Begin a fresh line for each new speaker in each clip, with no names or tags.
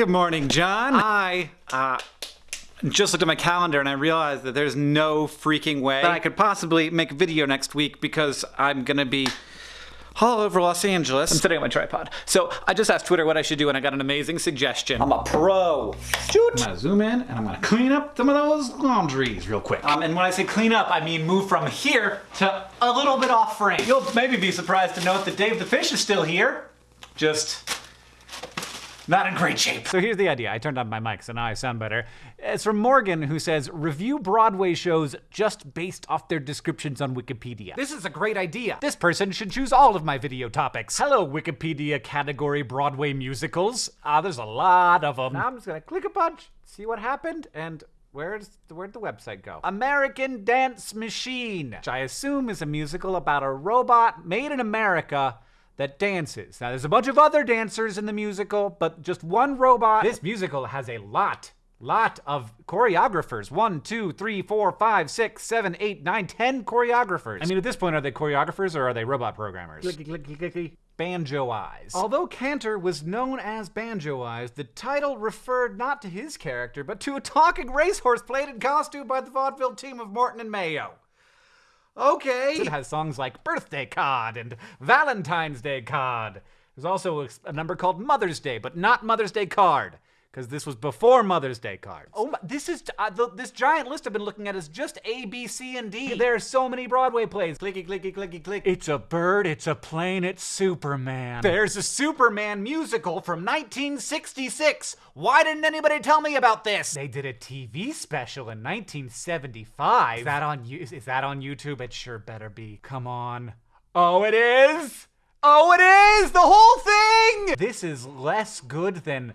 Good morning, John. I, uh, just looked at my calendar and I realized that there's no freaking way that I could possibly make a video next week because I'm gonna be all over Los Angeles. I'm sitting on my tripod. So I just asked Twitter what I should do and I got an amazing suggestion. I'm a pro. Shoot. I'm gonna zoom in and I'm gonna clean up some of those laundries real quick. Um, and when I say clean up, I mean move from here to a little bit off frame. You'll maybe be surprised to note that Dave the Fish is still here. Just not in great shape. So here's the idea. I turned on my mic, so now I sound better. It's from Morgan, who says, review Broadway shows just based off their descriptions on Wikipedia. This is a great idea. This person should choose all of my video topics. Hello, Wikipedia category Broadway musicals. Ah, uh, there's a lot of them. Now I'm just gonna click a bunch, see what happened, and Where's where'd the website go? American Dance Machine, which I assume is a musical about a robot made in America that dances. Now, there's a bunch of other dancers in the musical, but just one robot. This musical has a lot lot of choreographers. One, two, three, four, five, six, seven, eight, nine, ten choreographers. I mean, at this point, are they choreographers or are they robot programmers? Clicky, clicky, clicky. Banjo Eyes. Although Cantor was known as Banjo Eyes, the title referred not to his character, but to a talking racehorse played in costume by the vaudeville team of Morton and Mayo. Okay. It has songs like Birthday Card and Valentine's Day Card. There's also a number called Mother's Day, but not Mother's Day Card because this was before Mother's Day cards. Oh, my, this is uh, the, this giant list I've been looking at is just A, B, C, and D. There are so many Broadway plays. Clicky, clicky, clicky, click. It's a bird. It's a plane. It's Superman. There's a Superman musical from 1966. Why didn't anybody tell me about this? They did a TV special in 1975. Is that on you? Is that on YouTube? It sure better be. Come on. Oh, it is. Oh, it is! The whole thing! This is less good than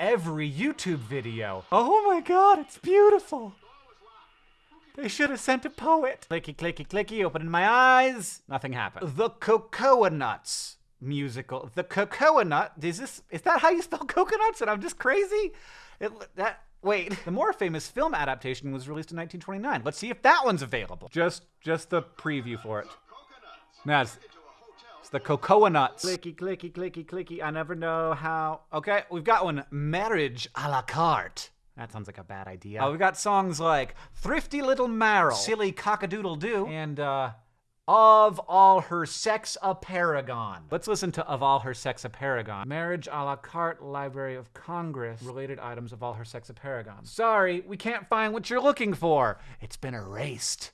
every YouTube video. Oh my god, it's beautiful. They should have sent a poet. Clicky, clicky, clicky, opening my eyes. Nothing happened. The Cocoanuts musical. The Cocoa Nut. Is this? Is that how you spell coconuts? And I'm just crazy. It, that. Wait. The more famous film adaptation was released in 1929. Let's see if that one's available. Just, just the preview for it. That's the cocoanuts. Clicky, clicky, clicky, clicky. I never know how. Okay, we've got one. Marriage a la carte. That sounds like a bad idea. Uh, we've got songs like Thrifty Little Merrill, Silly Cockadoodle Doo, and uh, Of All Her Sex a Paragon. Let's listen to Of All Her Sex a Paragon. Marriage a la carte, Library of Congress, related items of All Her Sex a Paragon. Sorry, we can't find what you're looking for. It's been erased.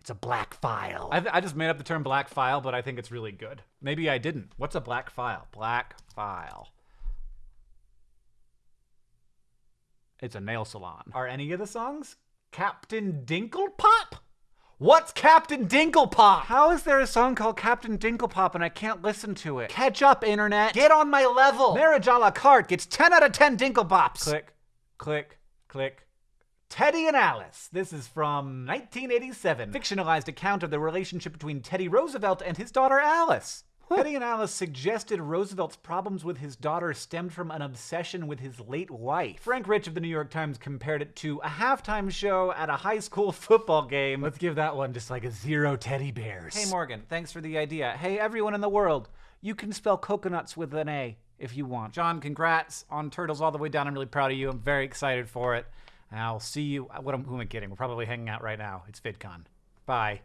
It's a black file. I, I, just made up the term black file, but I think it's really good. Maybe I didn't. What's a black file? Black file. It's a nail salon. Are any of the songs Captain Dinklepop? What's Captain Dinklepop? How is there a song called Captain Dinklepop and I can't listen to it? Catch up, internet. Get on my level. Marriage a la carte gets 10 out of 10 Dinklepops. Click, click, click, Teddy and Alice. This is from 1987. Fictionalized account of the relationship between Teddy Roosevelt and his daughter Alice. Teddy and Alice suggested Roosevelt's problems with his daughter stemmed from an obsession with his late wife. Frank Rich of the New York Times compared it to a halftime show at a high school football game. Let's give that one just like a zero teddy bears. Hey Morgan, thanks for the idea. Hey everyone in the world, you can spell coconuts with an A if you want. John, congrats on Turtles All the Way Down. I'm really proud of you. I'm very excited for it. I'll see you. What am, who am I kidding? We're probably hanging out right now. It's VidCon. Bye.